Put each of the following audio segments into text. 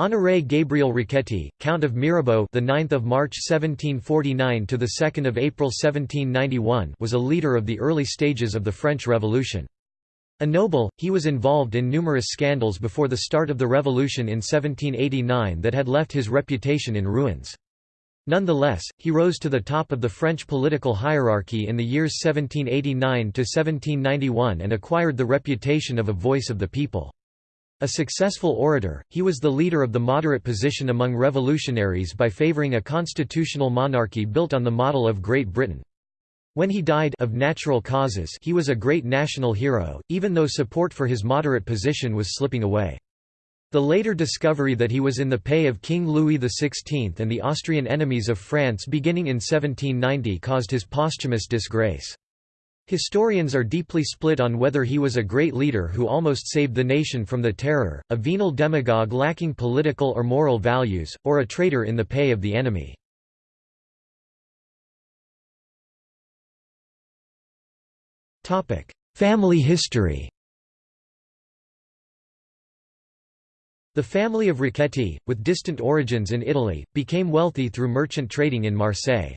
Honoré Gabriel Riquetti, Count of Mirabeau, the 9th of March 1749 to the 2nd of April 1791, was a leader of the early stages of the French Revolution. A noble, he was involved in numerous scandals before the start of the revolution in 1789 that had left his reputation in ruins. Nonetheless, he rose to the top of the French political hierarchy in the years 1789 to 1791 and acquired the reputation of a voice of the people. A successful orator, he was the leader of the moderate position among revolutionaries by favouring a constitutional monarchy built on the model of Great Britain. When he died of natural causes he was a great national hero, even though support for his moderate position was slipping away. The later discovery that he was in the pay of King Louis XVI and the Austrian enemies of France beginning in 1790 caused his posthumous disgrace. Historians are deeply split on whether he was a great leader who almost saved the nation from the terror, a venal demagogue lacking political or moral values, or a traitor in the pay of the enemy. Family history The family of Riquetti, with distant origins in Italy, became wealthy through merchant trading in Marseille.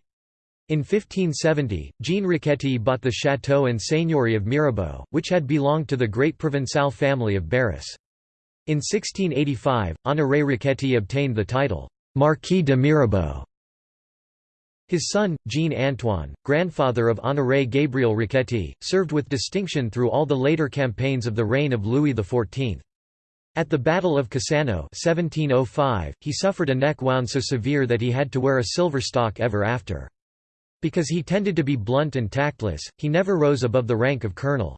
In 1570, Jean Riquetti bought the chateau and seigneury of Mirabeau, which had belonged to the great Provençal family of Barras. In 1685, Honoré Riquetti obtained the title, Marquis de Mirabeau. His son, Jean-Antoine, grandfather of Honoré Gabriel Riquetti, served with distinction through all the later campaigns of the reign of Louis XIV. At the Battle of Cassano 1705, he suffered a neck wound so severe that he had to wear a silver stock ever after. Because he tended to be blunt and tactless, he never rose above the rank of colonel.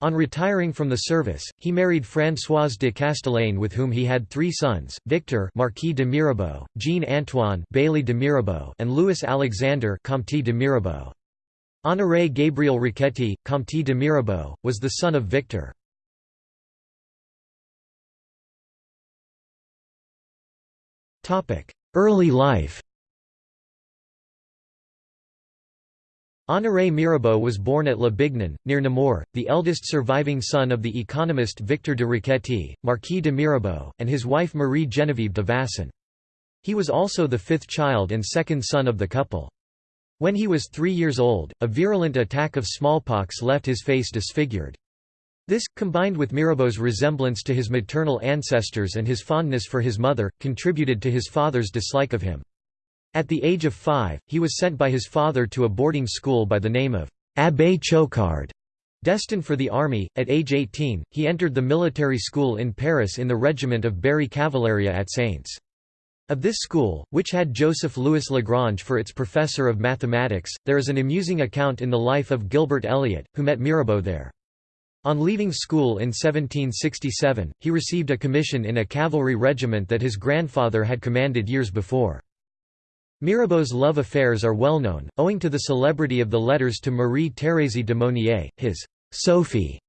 On retiring from the service, he married Françoise de Castellane with whom he had three sons, Victor Marquis de Mirabeau, Jean-Antoine Bailly de Mirabeau and Louis Alexander Comte de Mirabeau. Honoré Gabriel Riquetti, Comte de Mirabeau, was the son of Victor. Early life Honoré Mirabeau was born at La Bignon, near Nemours, the eldest surviving son of the economist Victor de Riquetti, Marquis de Mirabeau, and his wife Marie Geneviève de Vasson. He was also the fifth child and second son of the couple. When he was three years old, a virulent attack of smallpox left his face disfigured. This, combined with Mirabeau's resemblance to his maternal ancestors and his fondness for his mother, contributed to his father's dislike of him. At the age of five, he was sent by his father to a boarding school by the name of Abbé Choquard. Destined for the army, at age 18, he entered the military school in Paris in the regiment of Berry Cavaleria at Saintes. Of this school, which had Joseph Louis Lagrange for its professor of mathematics, there is an amusing account in the life of Gilbert Elliot, who met Mirabeau there. On leaving school in 1767, he received a commission in a cavalry regiment that his grandfather had commanded years before. Mirabeau's love affairs are well known, owing to the celebrity of the letters to Marie-Thérèse de Monnier, his Sophie.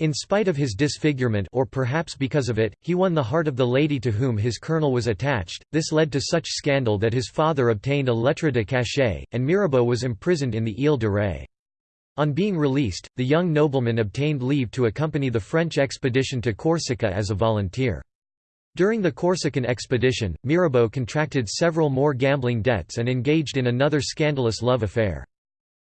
In spite of his disfigurement or perhaps because of it, he won the heart of the lady to whom his colonel was attached. This led to such scandal that his father obtained a lettre de cachet, and Mirabeau was imprisoned in the Ile de Ré. On being released, the young nobleman obtained leave to accompany the French expedition to Corsica as a volunteer. During the Corsican expedition, Mirabeau contracted several more gambling debts and engaged in another scandalous love affair.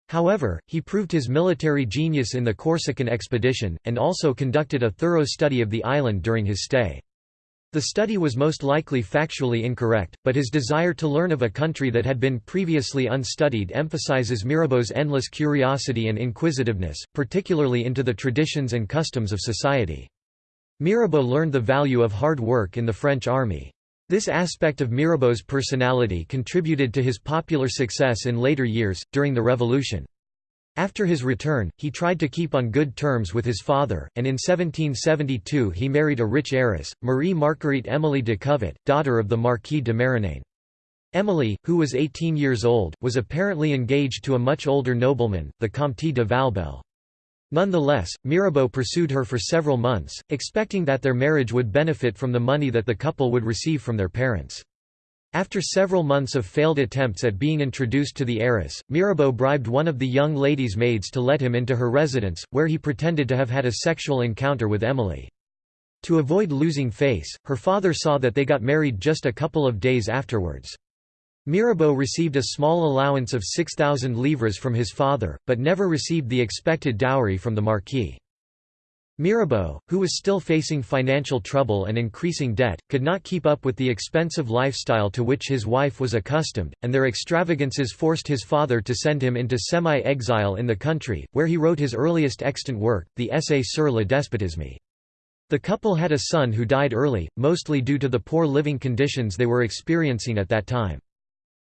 However, he proved his military genius in the Corsican expedition, and also conducted a thorough study of the island during his stay. The study was most likely factually incorrect, but his desire to learn of a country that had been previously unstudied emphasizes Mirabeau's endless curiosity and inquisitiveness, particularly into the traditions and customs of society. Mirabeau learned the value of hard work in the French army. This aspect of Mirabeau's personality contributed to his popular success in later years, during the Revolution. After his return, he tried to keep on good terms with his father, and in 1772 he married a rich heiress, Marie Marguerite Émilie de Covet, daughter of the Marquis de Marignane. Émilie, who was 18 years old, was apparently engaged to a much older nobleman, the Comte de Valbelle. Nonetheless, Mirabeau pursued her for several months, expecting that their marriage would benefit from the money that the couple would receive from their parents. After several months of failed attempts at being introduced to the heiress, Mirabeau bribed one of the young lady's maids to let him into her residence, where he pretended to have had a sexual encounter with Émilie. To avoid losing face, her father saw that they got married just a couple of days afterwards. Mirabeau received a small allowance of 6,000 livres from his father, but never received the expected dowry from the Marquis. Mirabeau, who was still facing financial trouble and increasing debt, could not keep up with the expensive lifestyle to which his wife was accustomed, and their extravagances forced his father to send him into semi-exile in the country, where he wrote his earliest extant work, the Essai sur le despotisme. The couple had a son who died early, mostly due to the poor living conditions they were experiencing at that time.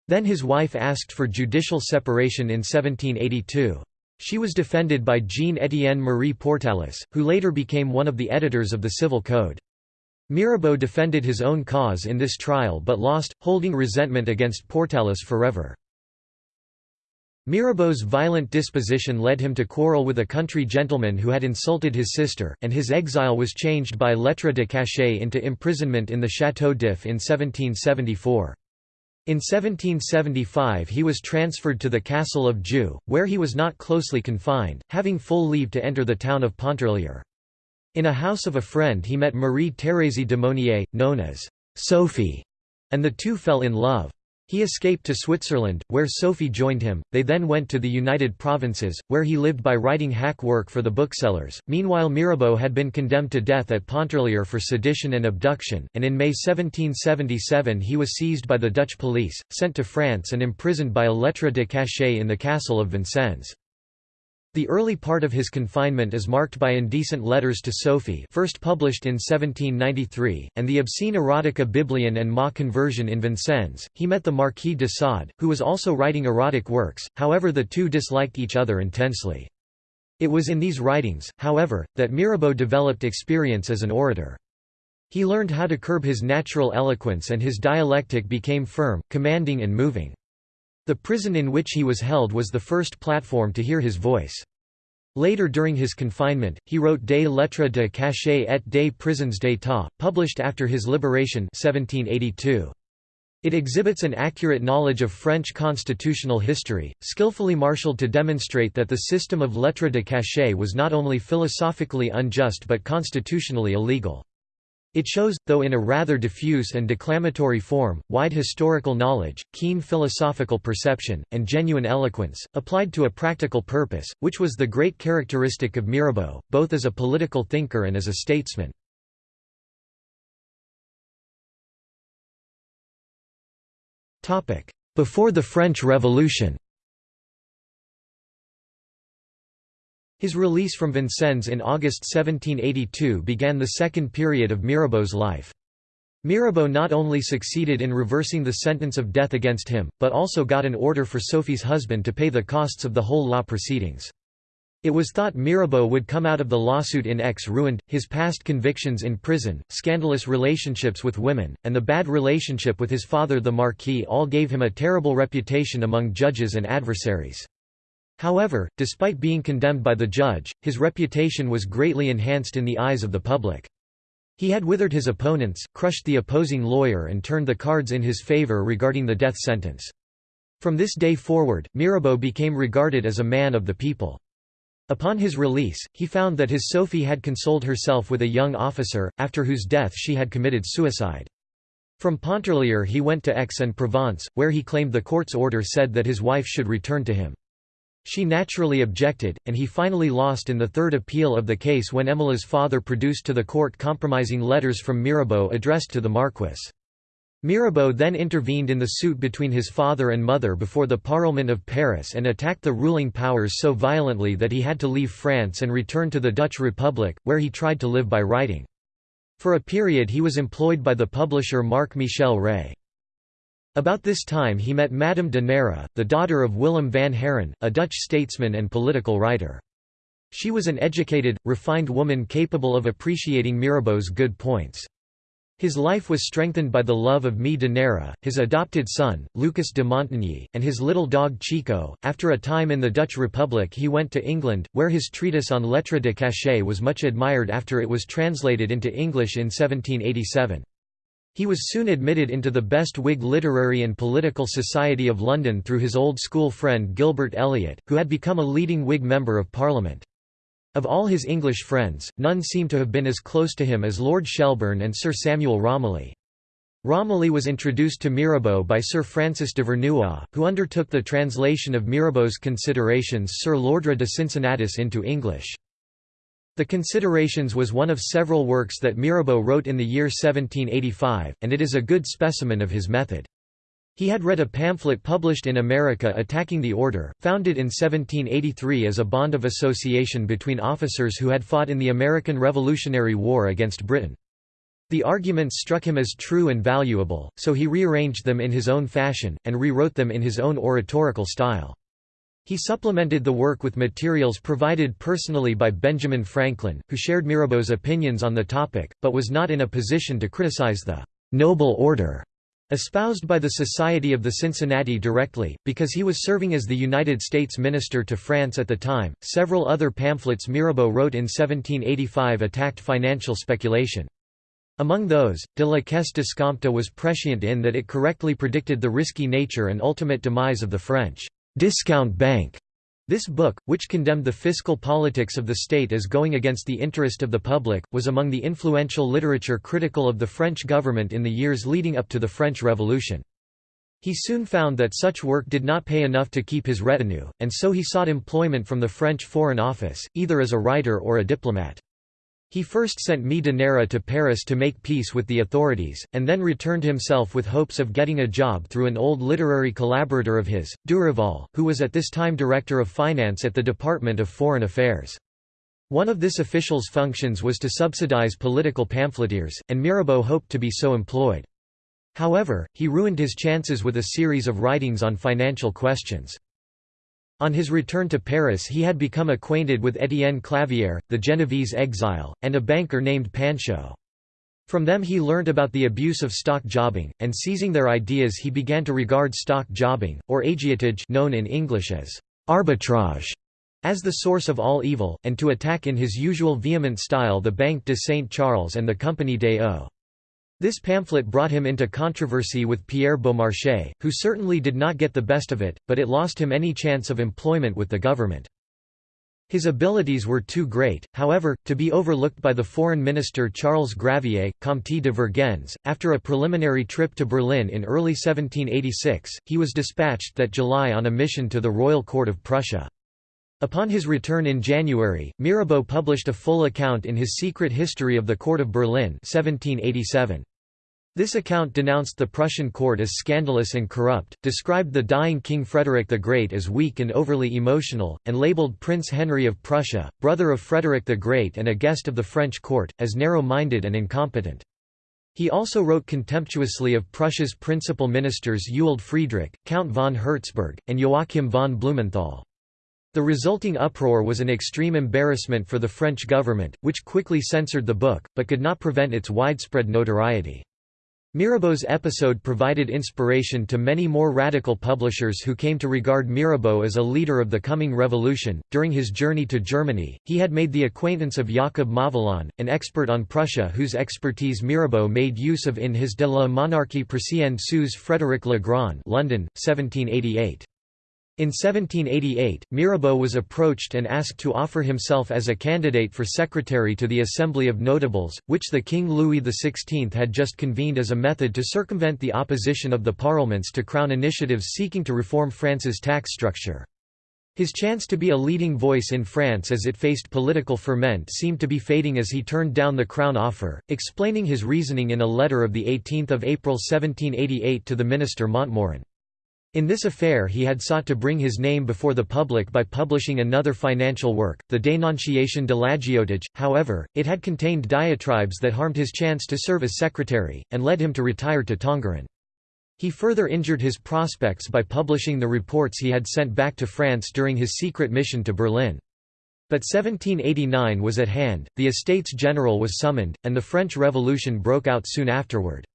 Then his wife asked for judicial separation in 1782. She was defended by Jean-Étienne Marie Portalis, who later became one of the editors of the Civil Code. Mirabeau defended his own cause in this trial but lost, holding resentment against Portalis forever. Mirabeau's violent disposition led him to quarrel with a country gentleman who had insulted his sister, and his exile was changed by lettre de cachet into imprisonment in the Château d'If in 1774. In 1775 he was transferred to the castle of Joux, where he was not closely confined, having full leave to enter the town of Pontarlier. In a house of a friend he met Marie-Thérèse de Monnier, known as Sophie, and the two fell in love. He escaped to Switzerland, where Sophie joined him. They then went to the United Provinces, where he lived by writing hack work for the booksellers. Meanwhile, Mirabeau had been condemned to death at Pontarlier for sedition and abduction, and in May 1777 he was seized by the Dutch police, sent to France, and imprisoned by a lettre de cachet in the castle of Vincennes. The early part of his confinement is marked by indecent letters to Sophie first published in 1793, and the obscene erotica Biblion and Ma Conversion in Vincennes. He met the Marquis de Sade, who was also writing erotic works, however the two disliked each other intensely. It was in these writings, however, that Mirabeau developed experience as an orator. He learned how to curb his natural eloquence and his dialectic became firm, commanding and moving. The prison in which he was held was the first platform to hear his voice. Later during his confinement, he wrote Des lettres de cachet et des prisons d'état, published after his liberation 1782. It exhibits an accurate knowledge of French constitutional history, skillfully marshaled to demonstrate that the system of lettres de cachet was not only philosophically unjust but constitutionally illegal. It shows, though in a rather diffuse and declamatory form, wide historical knowledge, keen philosophical perception, and genuine eloquence, applied to a practical purpose, which was the great characteristic of Mirabeau, both as a political thinker and as a statesman. Before the French Revolution His release from Vincennes in August 1782 began the second period of Mirabeau's life. Mirabeau not only succeeded in reversing the sentence of death against him, but also got an order for Sophie's husband to pay the costs of the whole law proceedings. It was thought Mirabeau would come out of the lawsuit in Aix ruined, his past convictions in prison, scandalous relationships with women, and the bad relationship with his father the Marquis all gave him a terrible reputation among judges and adversaries. However, despite being condemned by the judge, his reputation was greatly enhanced in the eyes of the public. He had withered his opponents, crushed the opposing lawyer and turned the cards in his favor regarding the death sentence. From this day forward, Mirabeau became regarded as a man of the people. Upon his release, he found that his Sophie had consoled herself with a young officer, after whose death she had committed suicide. From Pontarlier he went to Aix-en-Provence, where he claimed the court's order said that his wife should return to him. She naturally objected, and he finally lost in the third appeal of the case when Émilie's father produced to the court compromising letters from Mirabeau addressed to the Marquis. Mirabeau then intervened in the suit between his father and mother before the Parlement of Paris and attacked the ruling powers so violently that he had to leave France and return to the Dutch Republic, where he tried to live by writing. For a period he was employed by the publisher Marc Michel Rey. About this time he met Madame de Nehra, the daughter of Willem van Haren, a Dutch statesman and political writer. She was an educated, refined woman capable of appreciating Mirabeau's good points. His life was strengthened by the love of Mie de Nehra, his adopted son, Lucas de Montigny, and his little dog Chico. After a time in the Dutch Republic, he went to England, where his treatise on lettres de cachet was much admired after it was translated into English in 1787. He was soon admitted into the best Whig literary and political society of London through his old school friend Gilbert Elliot, who had become a leading Whig Member of Parliament. Of all his English friends, none seem to have been as close to him as Lord Shelburne and Sir Samuel Romilly. Romilly was introduced to Mirabeau by Sir Francis d'Ivernois, who undertook the translation of Mirabeau's Considerations sur l'ordre de Cincinnatus into English. The Considerations was one of several works that Mirabeau wrote in the year 1785, and it is a good specimen of his method. He had read a pamphlet published in America attacking the order, founded in 1783 as a bond of association between officers who had fought in the American Revolutionary War against Britain. The arguments struck him as true and valuable, so he rearranged them in his own fashion, and rewrote them in his own oratorical style. He supplemented the work with materials provided personally by Benjamin Franklin, who shared Mirabeau's opinions on the topic, but was not in a position to criticize the «noble order» espoused by the Society of the Cincinnati directly, because he was serving as the United States Minister to France at the time. Several other pamphlets Mirabeau wrote in 1785 attacked financial speculation. Among those, De la Caisse d'Escompte was prescient in that it correctly predicted the risky nature and ultimate demise of the French discount bank. This book, which condemned the fiscal politics of the state as going against the interest of the public, was among the influential literature critical of the French government in the years leading up to the French Revolution. He soon found that such work did not pay enough to keep his retinue, and so he sought employment from the French Foreign Office, either as a writer or a diplomat. He first sent de to Paris to make peace with the authorities, and then returned himself with hopes of getting a job through an old literary collaborator of his, Durival, who was at this time Director of Finance at the Department of Foreign Affairs. One of this official's functions was to subsidize political pamphleteers, and Mirabeau hoped to be so employed. However, he ruined his chances with a series of writings on financial questions. On his return to Paris he had become acquainted with Étienne Clavière, the Genevese exile, and a banker named Panchaud. From them he learnt about the abuse of stock jobbing, and seizing their ideas he began to regard stock jobbing, or agiotage known in English as arbitrage, as the source of all evil, and to attack in his usual vehement style the Banque de Saint Charles and the Compagnie des Eaux. This pamphlet brought him into controversy with Pierre Beaumarchais, who certainly did not get the best of it, but it lost him any chance of employment with the government. His abilities were too great, however, to be overlooked by the foreign minister Charles Gravier, Comte de Vergennes. After a preliminary trip to Berlin in early 1786, he was dispatched that July on a mission to the royal court of Prussia. Upon his return in January, Mirabeau published a full account in his Secret History of the Court of Berlin 1787. This account denounced the Prussian court as scandalous and corrupt, described the dying King Frederick the Great as weak and overly emotional, and labelled Prince Henry of Prussia, brother of Frederick the Great and a guest of the French court, as narrow-minded and incompetent. He also wrote contemptuously of Prussia's principal ministers Ewald Friedrich, Count von Herzberg, and Joachim von Blumenthal. The resulting uproar was an extreme embarrassment for the French government, which quickly censored the book, but could not prevent its widespread notoriety. Mirabeau's episode provided inspiration to many more radical publishers who came to regard Mirabeau as a leader of the coming revolution. During his journey to Germany, he had made the acquaintance of Jacob Mauvillon, an expert on Prussia whose expertise Mirabeau made use of in his De la monarchie prussienne sous Frédéric le Grand London, 1788. In 1788, Mirabeau was approached and asked to offer himself as a candidate for secretary to the Assembly of Notables, which the King Louis XVI had just convened as a method to circumvent the opposition of the parlements to crown initiatives seeking to reform France's tax structure. His chance to be a leading voice in France as it faced political ferment seemed to be fading as he turned down the crown offer, explaining his reasoning in a letter of 18 April 1788 to the minister Montmorin. In this affair he had sought to bring his name before the public by publishing another financial work, the Dénonciation de l'agiotage, however, it had contained diatribes that harmed his chance to serve as secretary, and led him to retire to Tongeren. He further injured his prospects by publishing the reports he had sent back to France during his secret mission to Berlin. But 1789 was at hand, the Estates General was summoned, and the French Revolution broke out soon afterward.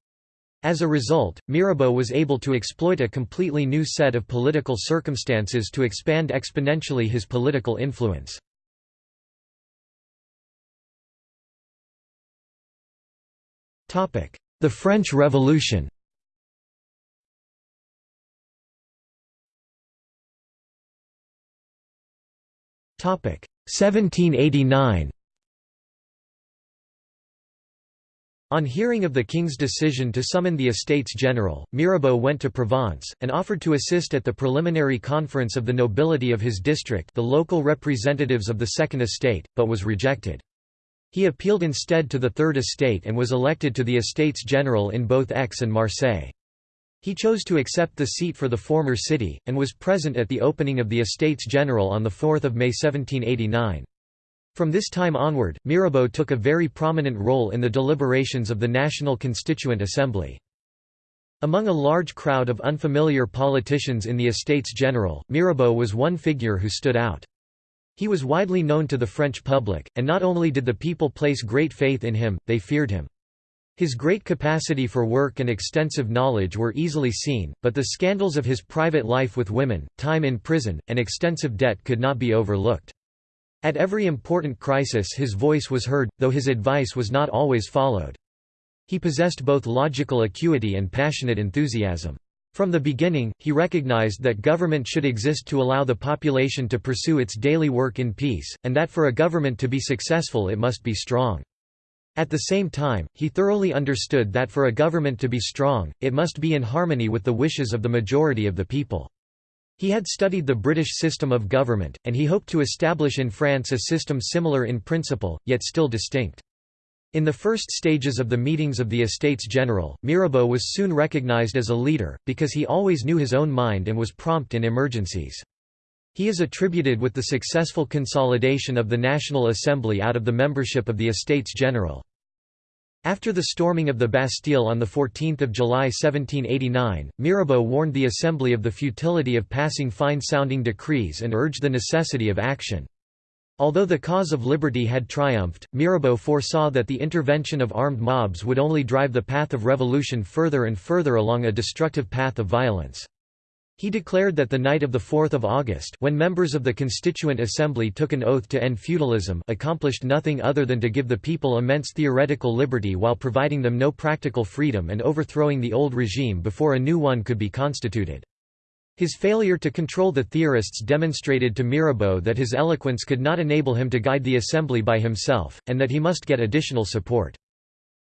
As a result, Mirabeau was able to exploit a completely new set of political circumstances to expand exponentially his political influence. The French Revolution Topic 1789 On hearing of the king's decision to summon the Estates General, Mirabeau went to Provence, and offered to assist at the preliminary conference of the nobility of his district the local representatives of the Second Estate, but was rejected. He appealed instead to the Third Estate and was elected to the Estates General in both Aix and Marseille. He chose to accept the seat for the former city, and was present at the opening of the Estates General on 4 May 1789. From this time onward, Mirabeau took a very prominent role in the deliberations of the National Constituent Assembly. Among a large crowd of unfamiliar politicians in the Estates General, Mirabeau was one figure who stood out. He was widely known to the French public, and not only did the people place great faith in him, they feared him. His great capacity for work and extensive knowledge were easily seen, but the scandals of his private life with women, time in prison, and extensive debt could not be overlooked. At every important crisis his voice was heard, though his advice was not always followed. He possessed both logical acuity and passionate enthusiasm. From the beginning, he recognized that government should exist to allow the population to pursue its daily work in peace, and that for a government to be successful it must be strong. At the same time, he thoroughly understood that for a government to be strong, it must be in harmony with the wishes of the majority of the people. He had studied the British system of government, and he hoped to establish in France a system similar in principle, yet still distinct. In the first stages of the meetings of the Estates General, Mirabeau was soon recognized as a leader, because he always knew his own mind and was prompt in emergencies. He is attributed with the successful consolidation of the National Assembly out of the membership of the Estates General. After the storming of the Bastille on 14 July 1789, Mirabeau warned the Assembly of the futility of passing fine-sounding decrees and urged the necessity of action. Although the cause of liberty had triumphed, Mirabeau foresaw that the intervention of armed mobs would only drive the path of revolution further and further along a destructive path of violence. He declared that the night of 4 August when members of the Constituent Assembly took an oath to end feudalism accomplished nothing other than to give the people immense theoretical liberty while providing them no practical freedom and overthrowing the old regime before a new one could be constituted. His failure to control the theorists demonstrated to Mirabeau that his eloquence could not enable him to guide the assembly by himself, and that he must get additional support.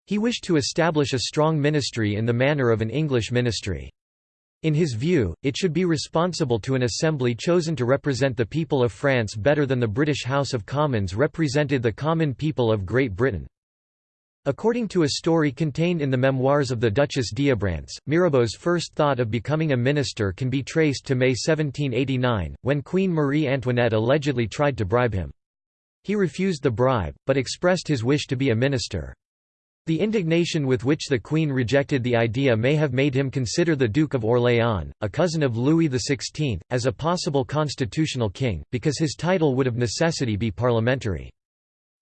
He wished to establish a strong ministry in the manner of an English ministry. In his view, it should be responsible to an assembly chosen to represent the people of France better than the British House of Commons represented the common people of Great Britain. According to a story contained in the memoirs of the Duchess d'Abrantes, Mirabeau's first thought of becoming a minister can be traced to May 1789, when Queen Marie Antoinette allegedly tried to bribe him. He refused the bribe, but expressed his wish to be a minister. The indignation with which the Queen rejected the idea may have made him consider the Duke of Orléans, a cousin of Louis XVI, as a possible constitutional king, because his title would of necessity be parliamentary.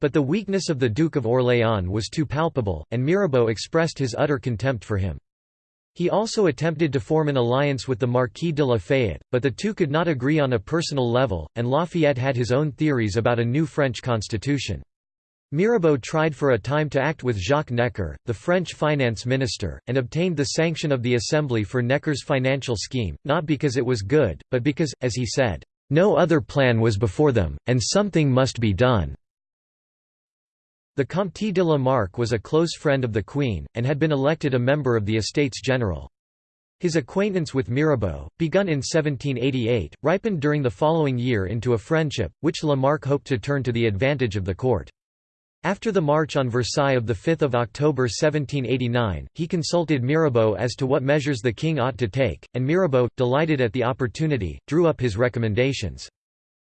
But the weakness of the Duke of Orléans was too palpable, and Mirabeau expressed his utter contempt for him. He also attempted to form an alliance with the Marquis de Lafayette, but the two could not agree on a personal level, and Lafayette had his own theories about a new French constitution. Mirabeau tried for a time to act with Jacques Necker, the French finance minister, and obtained the sanction of the Assembly for Necker's financial scheme, not because it was good, but because, as he said, "...no other plan was before them, and something must be done." The Comte de la Marck was a close friend of the Queen, and had been elected a member of the Estates General. His acquaintance with Mirabeau, begun in 1788, ripened during the following year into a friendship, which Lamarck hoped to turn to the advantage of the court. After the March on Versailles of 5 October 1789, he consulted Mirabeau as to what measures the king ought to take, and Mirabeau, delighted at the opportunity, drew up his recommendations.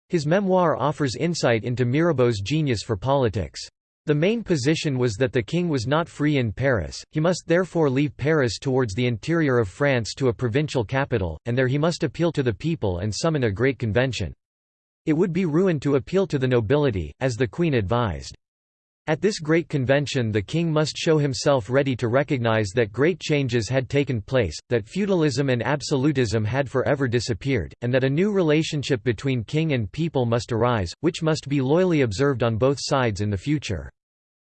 His memoir offers insight into Mirabeau's genius for politics. The main position was that the king was not free in Paris, he must therefore leave Paris towards the interior of France to a provincial capital, and there he must appeal to the people and summon a great convention. It would be ruin to appeal to the nobility, as the queen advised. At this great convention the king must show himself ready to recognize that great changes had taken place, that feudalism and absolutism had forever disappeared, and that a new relationship between king and people must arise, which must be loyally observed on both sides in the future.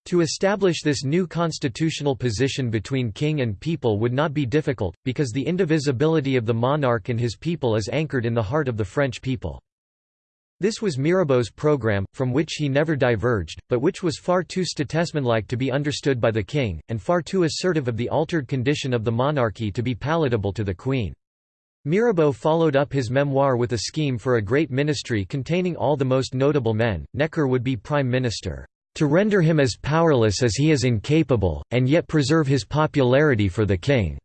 To establish this new constitutional position between king and people would not be difficult, because the indivisibility of the monarch and his people is anchored in the heart of the French people. This was Mirabeau's program, from which he never diverged, but which was far too statesmanlike to be understood by the king, and far too assertive of the altered condition of the monarchy to be palatable to the queen. Mirabeau followed up his memoir with a scheme for a great ministry containing all the most notable men. Necker would be prime minister, "...to render him as powerless as he is incapable, and yet preserve his popularity for the king."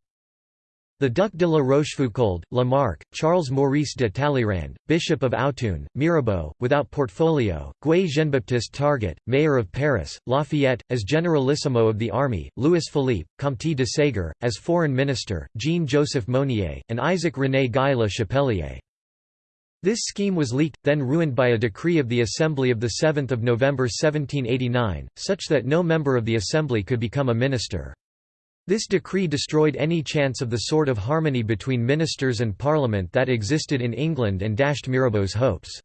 The Duc de la Rochefoucauld, Lamarck, Charles Maurice de Talleyrand, Bishop of Autun, Mirabeau, without portfolio, Guy Jean-Baptiste Target, Mayor of Paris, Lafayette, as Generalissimo of the Army, Louis Philippe, Comte de Ségur, as Foreign Minister, Jean-Joseph Mounier, and Isaac René Guy Le Chapelier. This scheme was leaked, then ruined by a decree of the Assembly of 7 November 1789, such that no member of the Assembly could become a minister. This decree destroyed any chance of the sort of harmony between ministers and parliament that existed in England and dashed Mirabeau's hopes.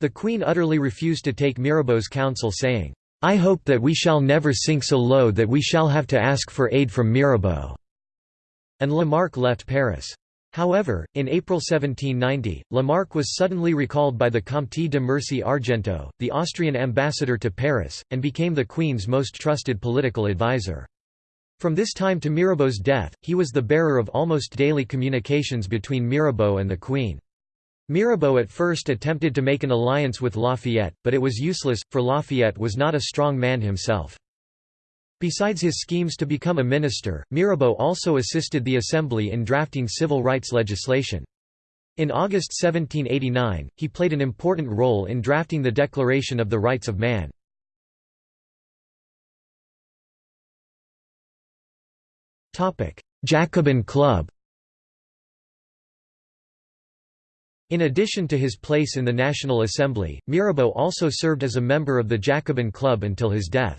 The Queen utterly refused to take Mirabeau's counsel saying, "'I hope that we shall never sink so low that we shall have to ask for aid from Mirabeau." And Lamarck left Paris. However, in April 1790, Lamarck was suddenly recalled by the Comte de Mercy Argenteau, the Austrian ambassador to Paris, and became the Queen's most trusted political advisor. From this time to Mirabeau's death, he was the bearer of almost daily communications between Mirabeau and the Queen. Mirabeau at first attempted to make an alliance with Lafayette, but it was useless, for Lafayette was not a strong man himself. Besides his schemes to become a minister, Mirabeau also assisted the Assembly in drafting civil rights legislation. In August 1789, he played an important role in drafting the Declaration of the Rights of Man. Jacobin Club In addition to his place in the National Assembly, Mirabeau also served as a member of the Jacobin Club until his death.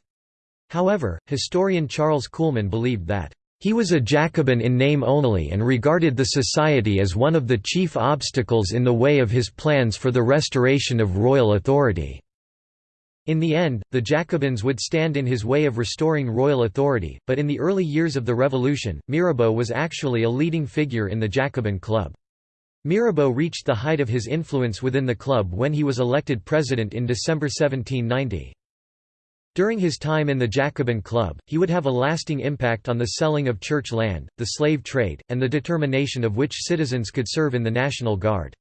However, historian Charles Kuhlmann believed that he was a Jacobin in name only and regarded the society as one of the chief obstacles in the way of his plans for the restoration of royal authority. In the end, the Jacobins would stand in his way of restoring royal authority, but in the early years of the Revolution, Mirabeau was actually a leading figure in the Jacobin Club. Mirabeau reached the height of his influence within the club when he was elected president in December 1790. During his time in the Jacobin Club, he would have a lasting impact on the selling of church land, the slave trade, and the determination of which citizens could serve in the National Guard.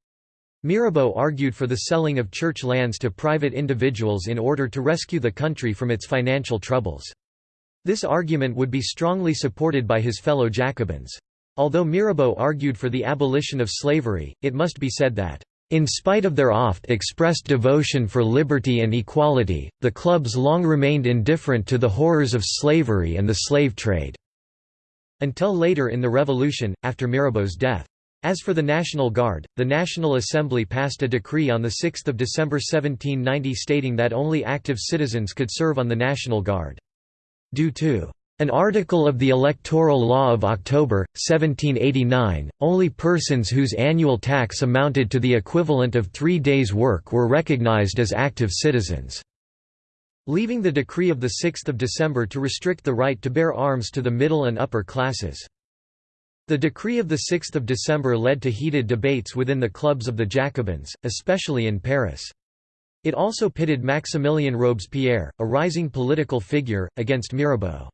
Mirabeau argued for the selling of church lands to private individuals in order to rescue the country from its financial troubles. This argument would be strongly supported by his fellow Jacobins. Although Mirabeau argued for the abolition of slavery, it must be said that, "...in spite of their oft-expressed devotion for liberty and equality, the clubs long remained indifferent to the horrors of slavery and the slave trade." Until later in the Revolution, after Mirabeau's death. As for the National Guard, the National Assembly passed a decree on 6 December 1790 stating that only active citizens could serve on the National Guard. Due to an article of the Electoral Law of October, 1789, only persons whose annual tax amounted to the equivalent of three days' work were recognized as active citizens. Leaving the decree of 6 December to restrict the right to bear arms to the middle and upper classes. The decree of 6 December led to heated debates within the clubs of the Jacobins, especially in Paris. It also pitted Maximilien Robespierre, a rising political figure, against Mirabeau.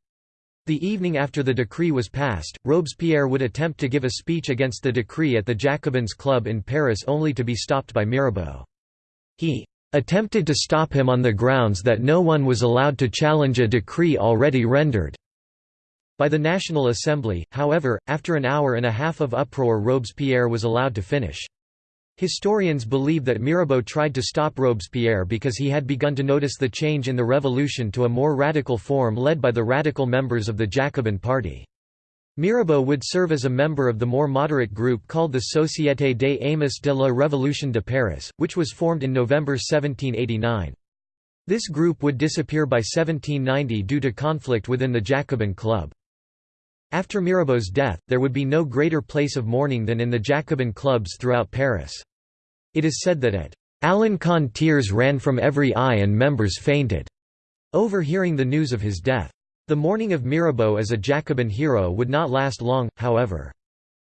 The evening after the decree was passed, Robespierre would attempt to give a speech against the decree at the Jacobins Club in Paris only to be stopped by Mirabeau. He attempted to stop him on the grounds that no one was allowed to challenge a decree already rendered. By the National Assembly, however, after an hour and a half of uproar Robespierre was allowed to finish. Historians believe that Mirabeau tried to stop Robespierre because he had begun to notice the change in the revolution to a more radical form led by the radical members of the Jacobin Party. Mirabeau would serve as a member of the more moderate group called the Société des Amis de la Révolution de Paris, which was formed in November 1789. This group would disappear by 1790 due to conflict within the Jacobin Club. After Mirabeau's death, there would be no greater place of mourning than in the Jacobin clubs throughout Paris. It is said that at Alencon tears ran from every eye and members fainted, overhearing the news of his death. The mourning of Mirabeau as a Jacobin hero would not last long, however.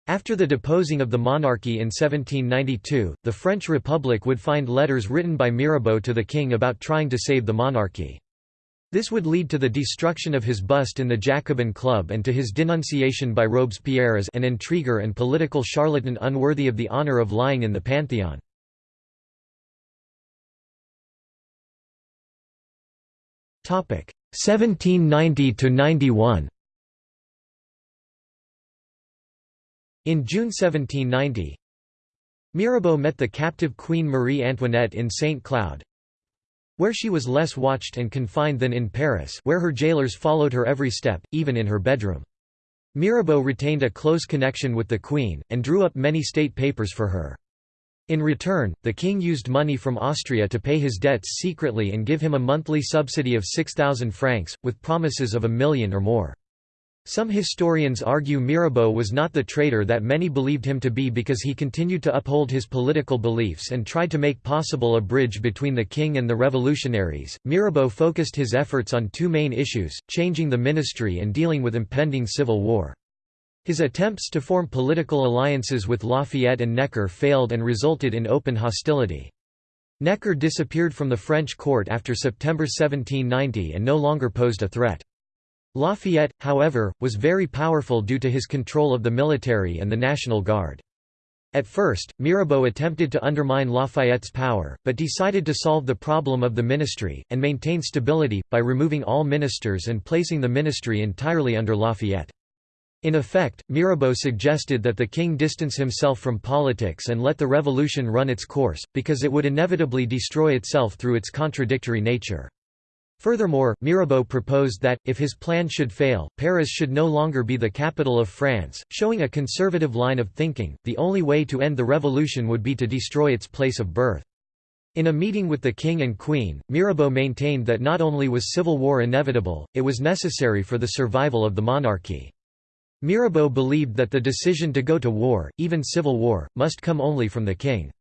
After the deposing of the monarchy in 1792, the French Republic would find letters written by Mirabeau to the king about trying to save the monarchy. This would lead to the destruction of his bust in the Jacobin Club and to his denunciation by Robespierre as an intriguer and political charlatan unworthy of the honour of lying in the Pantheon. Topic 1790 to 91. In June 1790, Mirabeau met the captive Queen Marie Antoinette in St. Cloud, where she was less watched and confined than in Paris where her jailers followed her every step, even in her bedroom. Mirabeau retained a close connection with the Queen, and drew up many state papers for her. In return, the king used money from Austria to pay his debts secretly and give him a monthly subsidy of 6,000 francs, with promises of a million or more. Some historians argue Mirabeau was not the traitor that many believed him to be because he continued to uphold his political beliefs and tried to make possible a bridge between the king and the revolutionaries. Mirabeau focused his efforts on two main issues changing the ministry and dealing with impending civil war. His attempts to form political alliances with Lafayette and Necker failed and resulted in open hostility. Necker disappeared from the French court after September 1790 and no longer posed a threat. Lafayette, however, was very powerful due to his control of the military and the National Guard. At first, Mirabeau attempted to undermine Lafayette's power, but decided to solve the problem of the ministry, and maintain stability, by removing all ministers and placing the ministry entirely under Lafayette. In effect, Mirabeau suggested that the king distance himself from politics and let the revolution run its course, because it would inevitably destroy itself through its contradictory nature. Furthermore, Mirabeau proposed that, if his plan should fail, Paris should no longer be the capital of France, showing a conservative line of thinking, the only way to end the revolution would be to destroy its place of birth. In a meeting with the king and queen, Mirabeau maintained that not only was civil war inevitable, it was necessary for the survival of the monarchy. Mirabeau believed that the decision to go to war, even civil war, must come only from the king.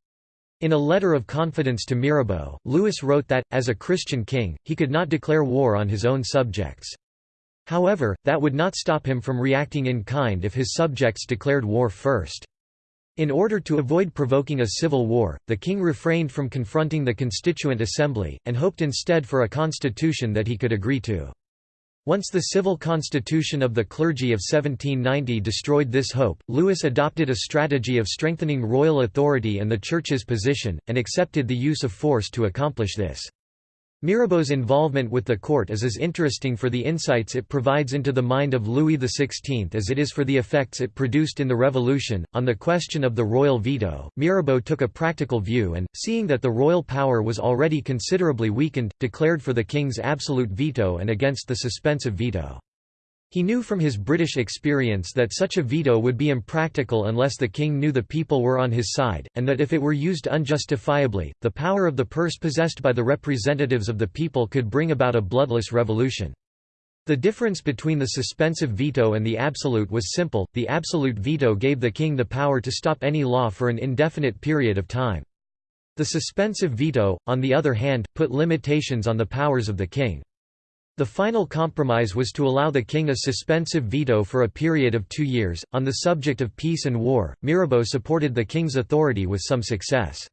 In a letter of confidence to Mirabeau, Louis wrote that, as a Christian king, he could not declare war on his own subjects. However, that would not stop him from reacting in kind if his subjects declared war first. In order to avoid provoking a civil war, the king refrained from confronting the Constituent Assembly, and hoped instead for a constitution that he could agree to. Once the civil constitution of the clergy of 1790 destroyed this hope, Louis adopted a strategy of strengthening royal authority and the Church's position, and accepted the use of force to accomplish this. Mirabeau's involvement with the court is as interesting for the insights it provides into the mind of Louis XVI as it is for the effects it produced in the Revolution. On the question of the royal veto, Mirabeau took a practical view and, seeing that the royal power was already considerably weakened, declared for the king's absolute veto and against the suspensive veto. He knew from his British experience that such a veto would be impractical unless the king knew the people were on his side, and that if it were used unjustifiably, the power of the purse possessed by the representatives of the people could bring about a bloodless revolution. The difference between the suspensive veto and the absolute was simple, the absolute veto gave the king the power to stop any law for an indefinite period of time. The suspensive veto, on the other hand, put limitations on the powers of the king. The final compromise was to allow the king a suspensive veto for a period of two years. On the subject of peace and war, Mirabeau supported the king's authority with some success.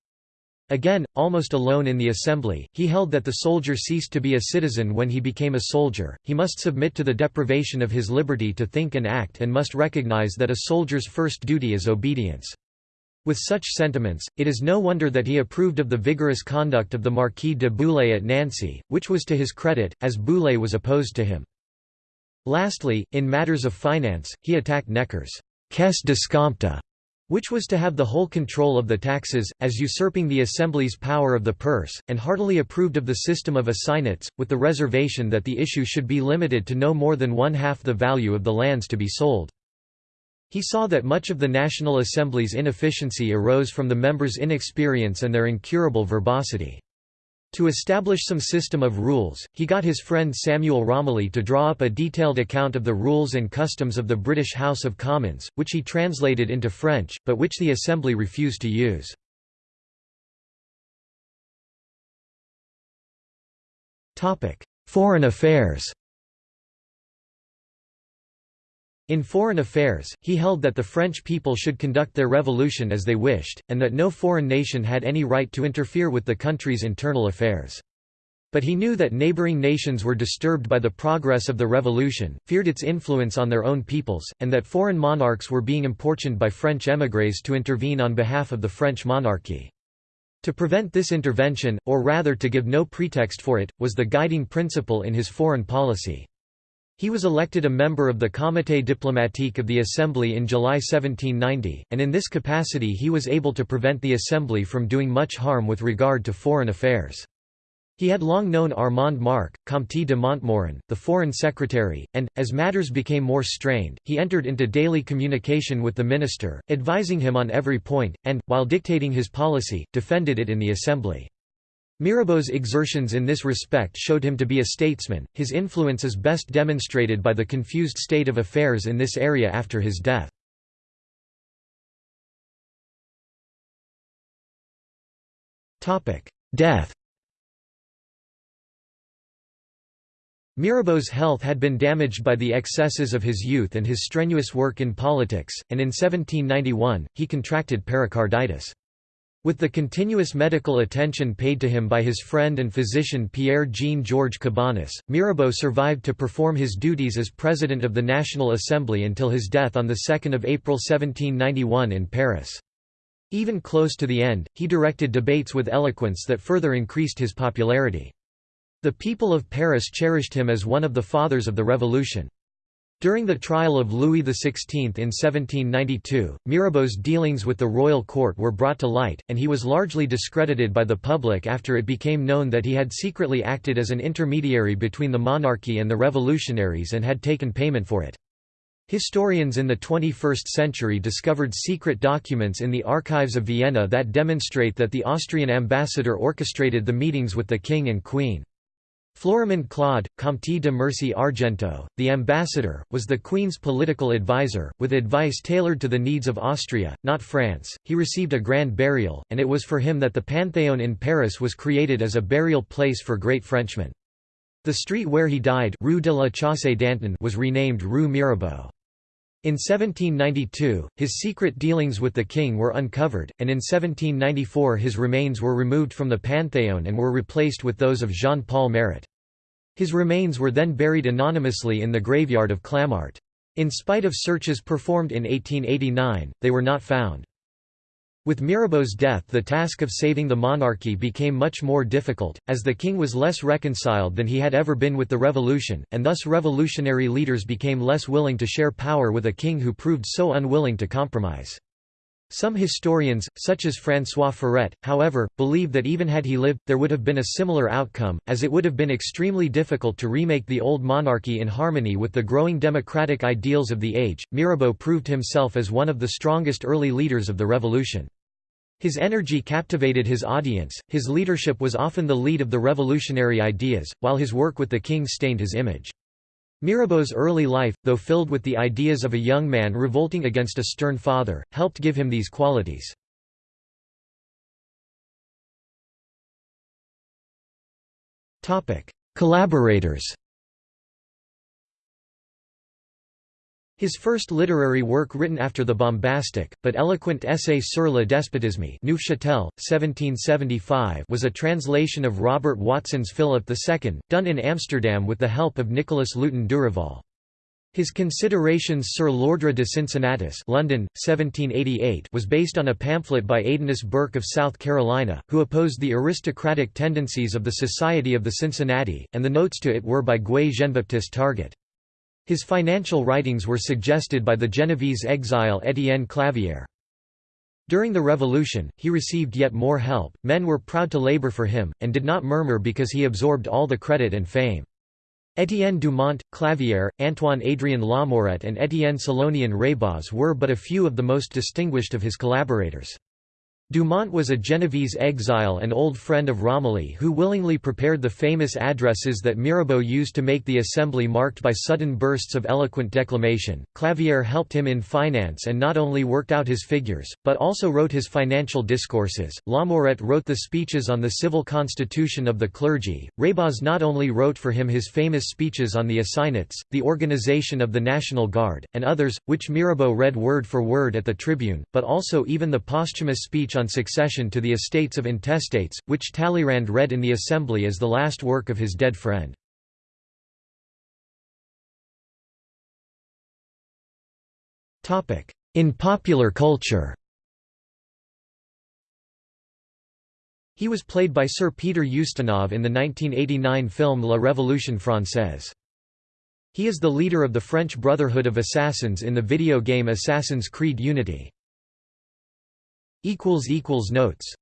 Again, almost alone in the assembly, he held that the soldier ceased to be a citizen when he became a soldier, he must submit to the deprivation of his liberty to think and act and must recognize that a soldier's first duty is obedience. With such sentiments, it is no wonder that he approved of the vigorous conduct of the Marquis de Bouillé at Nancy, which was to his credit, as Bouillé was opposed to him. Lastly, in matters of finance, he attacked Necker's caisse d'escompte, which was to have the whole control of the taxes, as usurping the Assembly's power of the purse, and heartily approved of the system of assignats, with the reservation that the issue should be limited to no more than one-half the value of the lands to be sold. He saw that much of the National Assembly's inefficiency arose from the members' inexperience and their incurable verbosity. To establish some system of rules, he got his friend Samuel Romilly to draw up a detailed account of the rules and customs of the British House of Commons, which he translated into French, but which the Assembly refused to use. Foreign affairs In foreign affairs, he held that the French people should conduct their revolution as they wished, and that no foreign nation had any right to interfere with the country's internal affairs. But he knew that neighboring nations were disturbed by the progress of the revolution, feared its influence on their own peoples, and that foreign monarchs were being importuned by French émigrés to intervene on behalf of the French monarchy. To prevent this intervention, or rather to give no pretext for it, was the guiding principle in his foreign policy. He was elected a member of the Comité diplomatique of the Assembly in July 1790, and in this capacity he was able to prevent the Assembly from doing much harm with regard to foreign affairs. He had long known Armand Marc, Comte de Montmorin, the foreign secretary, and, as matters became more strained, he entered into daily communication with the minister, advising him on every point, and, while dictating his policy, defended it in the Assembly. Mirabeau's exertions in this respect showed him to be a statesman. His influence is best demonstrated by the confused state of affairs in this area after his death. Death. Mirabeau's health had been damaged by the excesses of his youth and his strenuous work in politics, and in 1791, he contracted pericarditis. With the continuous medical attention paid to him by his friend and physician Pierre-Jean-Georges Cabanis, Mirabeau survived to perform his duties as President of the National Assembly until his death on 2 April 1791 in Paris. Even close to the end, he directed debates with eloquence that further increased his popularity. The people of Paris cherished him as one of the fathers of the revolution. During the trial of Louis XVI in 1792, Mirabeau's dealings with the royal court were brought to light, and he was largely discredited by the public after it became known that he had secretly acted as an intermediary between the monarchy and the revolutionaries and had taken payment for it. Historians in the 21st century discovered secret documents in the archives of Vienna that demonstrate that the Austrian ambassador orchestrated the meetings with the king and queen. Florimond Claude, Comte de Mercy Argenteau, the ambassador, was the Queen's political advisor, with advice tailored to the needs of Austria, not France. He received a grand burial, and it was for him that the Panthéon in Paris was created as a burial place for great Frenchmen. The street where he died Rue de la Chaussée d'Antin was renamed Rue Mirabeau. In 1792, his secret dealings with the king were uncovered, and in 1794 his remains were removed from the Panthéon and were replaced with those of Jean-Paul Marat. His remains were then buried anonymously in the graveyard of Clamart. In spite of searches performed in 1889, they were not found. With Mirabeau's death the task of saving the monarchy became much more difficult, as the king was less reconciled than he had ever been with the revolution, and thus revolutionary leaders became less willing to share power with a king who proved so unwilling to compromise. Some historians, such as François Furet, however, believe that even had he lived, there would have been a similar outcome, as it would have been extremely difficult to remake the old monarchy in harmony with the growing democratic ideals of the age. Mirabeau proved himself as one of the strongest early leaders of the revolution. His energy captivated his audience, his leadership was often the lead of the revolutionary ideas, while his work with the king stained his image. Mirabeau's early life, though filled with the ideas of a young man revolting against a stern father, helped give him these qualities. Collaborators His first literary work written after the bombastic, but eloquent essay Sur le despotisme Neufchâtel, 1775 was a translation of Robert Watson's Philip II, done in Amsterdam with the help of Nicholas Luton Durival. His Considerations sur l'ordre de Cincinnatus London, 1788 was based on a pamphlet by Aedanus Burke of South Carolina, who opposed the aristocratic tendencies of the Society of the Cincinnati, and the notes to it were by Guy Jean-Baptiste Target. His financial writings were suggested by the Genovese exile Étienne Clavière. During the Revolution, he received yet more help, men were proud to labor for him, and did not murmur because he absorbed all the credit and fame. Étienne Dumont, Clavière, Antoine-Adrien Lamourette and Étienne Salomon Reybaz were but a few of the most distinguished of his collaborators. Dumont was a Genovese exile and old friend of Romilly who willingly prepared the famous addresses that Mirabeau used to make the assembly marked by sudden bursts of eloquent declamation. Clavière helped him in finance and not only worked out his figures, but also wrote his financial discourses. Lamourette wrote the speeches on the civil constitution of the clergy. Reybaz not only wrote for him his famous speeches on the assignats, the organization of the National Guard, and others, which Mirabeau read word for word at the Tribune, but also even the posthumous speech on succession to the estates of intestates, which Talleyrand read in the Assembly as the last work of his dead friend. In popular culture He was played by Sir Peter Ustinov in the 1989 film La Révolution Française. He is the leader of the French Brotherhood of Assassins in the video game Assassin's Creed Unity. Notes